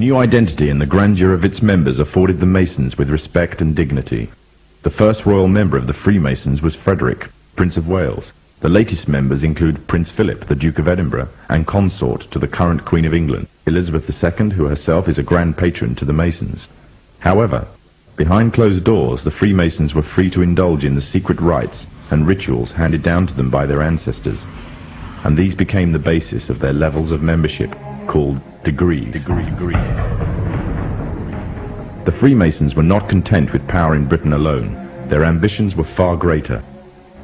New identity and the grandeur of its members afforded the Masons with respect and dignity. The first royal member of the Freemasons was Frederick, Prince of Wales. The latest members include Prince Philip, the Duke of Edinburgh, and consort to the current Queen of England, Elizabeth II, who herself is a grand patron to the Masons. However, behind closed doors, the Freemasons were free to indulge in the secret rites and rituals handed down to them by their ancestors, and these became the basis of their levels of membership, called degrees. Degree, degree. The Freemasons were not content with power in Britain alone. Their ambitions were far greater.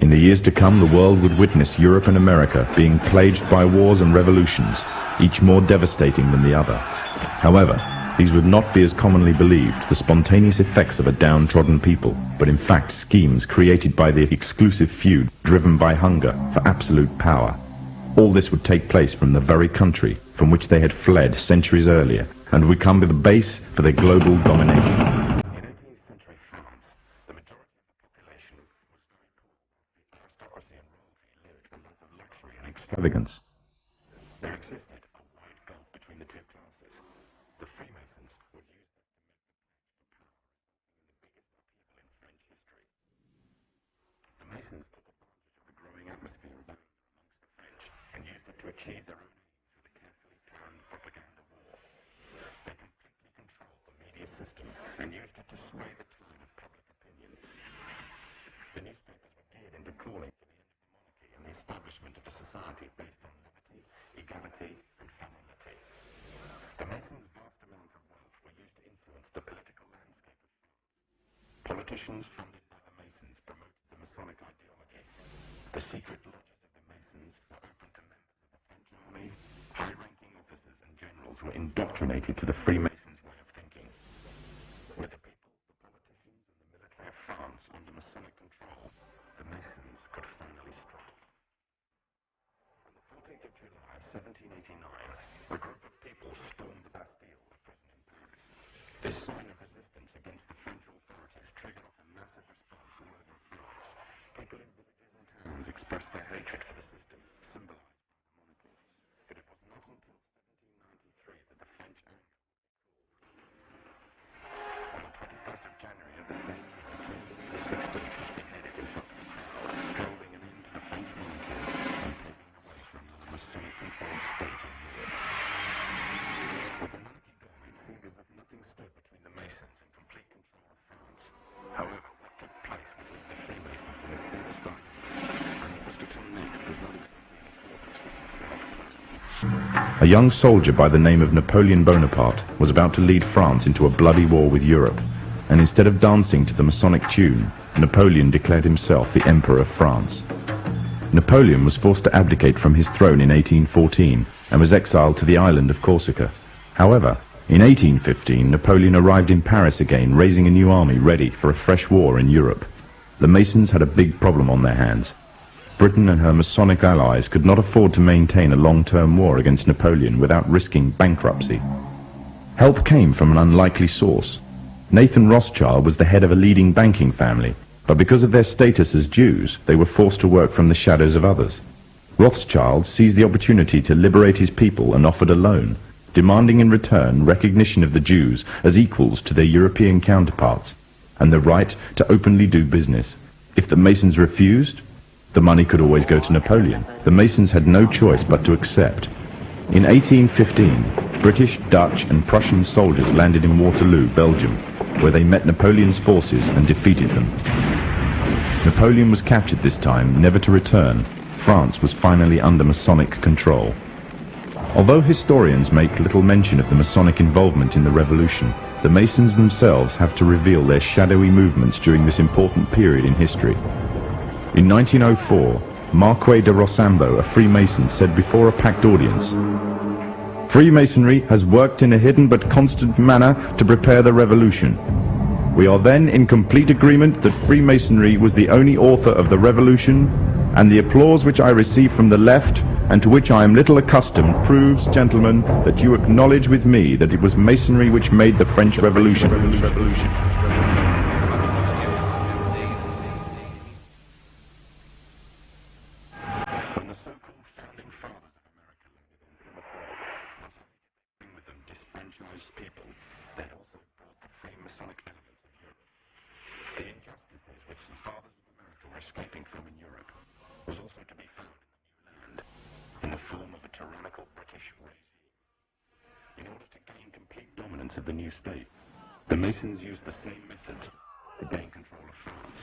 In the years to come, the world would witness Europe and America being plagued by wars and revolutions, each more devastating than the other. However, these would not be as commonly believed the spontaneous effects of a downtrodden people, but in fact schemes created by the exclusive feud driven by hunger for absolute power. All this would take place from the very country from which they had fled centuries earlier, and would come to the base for their global domination. extravagance. There existed a wide gulf between the. The. The of the growing atmosphere of and used it to achieve their own aims with a carefully planned propaganda war. They completely controlled the media system and used it to sway the tide of public opinion. The newspapers were geared into calling for the end of the monarchy and the establishment of a society based on liberty, equality, and fraternity. The Masons' vast amounts of wealth were used to influence the political landscape of France. Politicians funded by the Masons promoted the Masonic ideology. The secret lodges of the Masons were open to members of the French army. High-ranking officers and generals were indoctrinated to the Freemasons' way of thinking. With the people, the politicians, and the military of France under Masonic control, the Masons could finally strike. On the 14th of July, 1789, a group of people stormed the Bastille, a prison in Paris. This sign of resistance against the French authorities triggered off a massive response all over France. People in villages and towns expressed their hatred for the system, symbolized by the monarchy. But it was not until 1793 that the French anger on the 21st of January of the same year, King Louis XVI was beheaded in front of the crowd, heralding an end to the French monarchy and paving the way for another Masonic-controlled state in Europe. With the monarchy gone, it seemed as if nothing stood between the Masons and complete control of France. However, what took place would leave the Freemasons in a state of silence, and what was to come next was not exactly a young soldier by the name of Napoleon Bonaparte was about to lead France into a bloody war with Europe, and instead of dancing to the Masonic tune, Napoleon declared himself the Emperor of France. Napoleon was forced to abdicate from his throne in 1814 and was exiled to the island of Corsica. However, in 1815, Napoleon arrived in Paris again, raising a new army ready for a fresh war in Europe. The Masons had a big problem on their hands. Britain and her Masonic allies could not afford to maintain a long-term war against Napoleon without risking bankruptcy. Help came from an unlikely source. Nathan Rothschild was the head of a leading banking family, but because of their status as Jews, they were forced to work from the shadows of others. Rothschild seized the opportunity to liberate his people and offered a loan, demanding in return recognition of the Jews as equals to their European counterparts, and the right to openly do business. If the Masons refused, the money could always go to Napoleon. The Masons had no choice but to accept. In 1815, British, Dutch and Prussian soldiers landed in Waterloo, Belgium, where they met Napoleon's forces and defeated them. Napoleon was captured this time, never to return. France was finally under Masonic control. Although historians make little mention of the Masonic involvement in the revolution, the Masons themselves have to reveal their shadowy movements during this important period in history. In 1904, Marquis de Rochambeau, a Freemason, said before a packed audience, Freemasonry has worked in a hidden but constant manner to prepare the revolution. We are then in complete agreement that Freemasonry was the only author of the revolution, and the applause which I receive from the left, and to which I am little accustomed, proves, gentlemen, that you acknowledge with me that it was Masonry which made the French Revolution. When in Europe was also to be found in the New Land, in the form of a tyrannical British regime. In order to gain complete dominance of the new state, the Masons used the same method to gain control of France.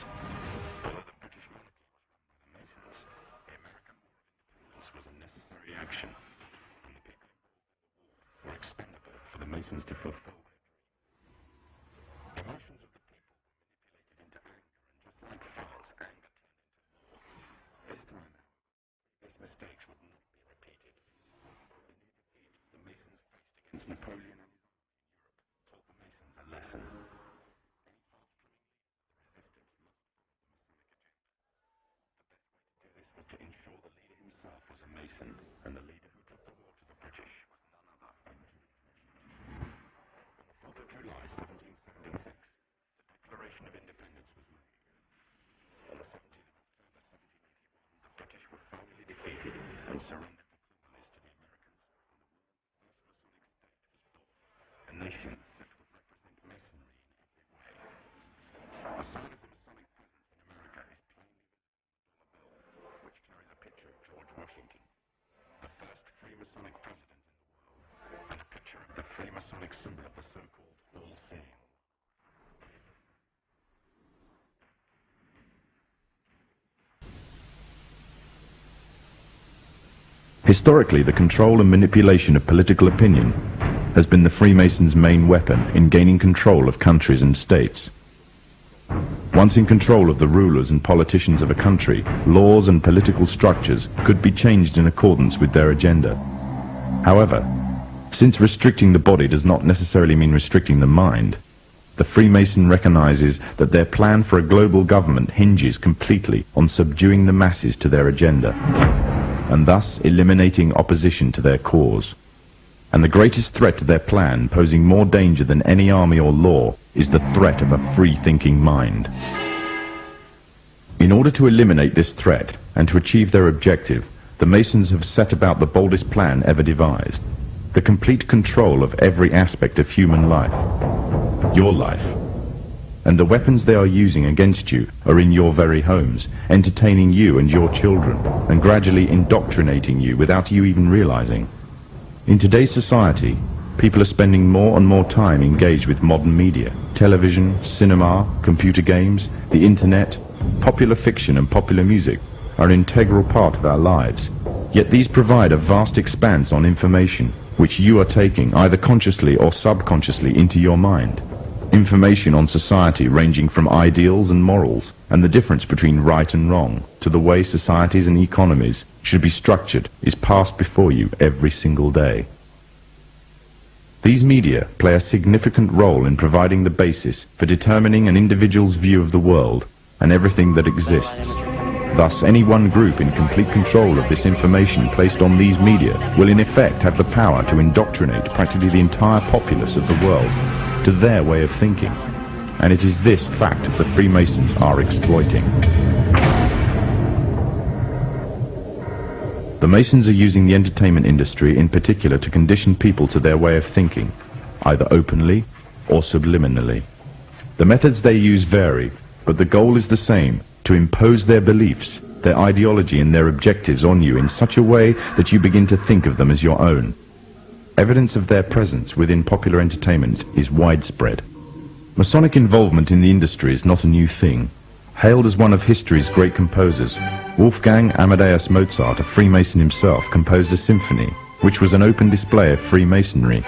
Although the British monarchy was run by the Masons, the American War of Independence was a necessary action, and the people involved in the war were expendable for the Masons to fulfill was a Mason, and the leader who took the war to the British was none other. On the 4th of July, 1776, the Declaration of Independence was made. On the 17th of October, 1781, the British were finally defeated and surrendered the colonies to the Americans, and the world's first Masonic state was born, a nation that would represent Masonry in every way. A sign of the Masonic presence in America is plainly visible on the dollar bill, which carries a picture of George Washington, the first Freemasonic president in the world, and a picture of the Freemasonic symbol of the so-called All-Seeing. Historically, the control and manipulation of political opinion has been the Freemasons' main weapon in gaining control of countries and states. Once in control of the rulers and politicians of a country, laws and political structures could be changed in accordance with their agenda. However, since restricting the body does not necessarily mean restricting the mind, the Freemason recognizes that their plan for a global government hinges completely on subduing the masses to their agenda, and thus eliminating opposition to their cause. And the greatest threat to their plan, posing more danger than any army or law, is the threat of a free-thinking mind. In order to eliminate this threat and to achieve their objective, the Masons have set about the boldest plan ever devised. The complete control of every aspect of human life. Your life. And the weapons they are using against you are in your very homes, entertaining you and your children, and gradually indoctrinating you without you even realizing. In today's society, people are spending more and more time engaged with modern media. Television, cinema, computer games, the internet, popular fiction and popular music are an integral part of our lives. Yet these provide a vast expanse on information, which you are taking either consciously or subconsciously into your mind. Information on society ranging from ideals and morals, and the difference between right and wrong, to the way societies and economies should be structured is passed before you every single day. These media play a significant role in providing the basis for determining an individual's view of the world and everything that exists. Thus, any one group in complete control of this information placed on these media will in effect have the power to indoctrinate practically the entire populace of the world to their way of thinking. And it is this fact that the Freemasons are exploiting. The Masons are using the entertainment industry in particular to condition people to their way of thinking, either openly or subliminally. The methods they use vary, but the goal is the same, to impose their beliefs, their ideology and their objectives on you in such a way that you begin to think of them as your own. Evidence of their presence within popular entertainment is widespread. Masonic involvement in the industry is not a new thing. Hailed as one of history's great composers, Wolfgang Amadeus Mozart, a Freemason himself, composed a symphony, which was an open display of Freemasonry.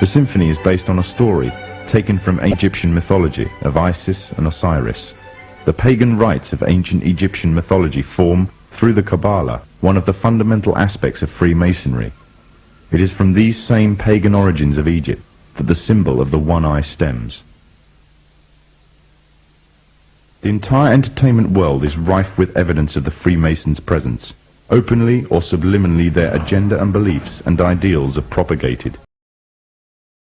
The symphony is based on a story taken from Egyptian mythology of Isis and Osiris. The pagan rites of ancient Egyptian mythology form, through the Kabbalah, one of the fundamental aspects of Freemasonry. It is from these same pagan origins of Egypt that the symbol of the one eye stems. The entire entertainment world is rife with evidence of the Freemasons' presence. Openly or subliminally their agenda and beliefs and ideals are propagated.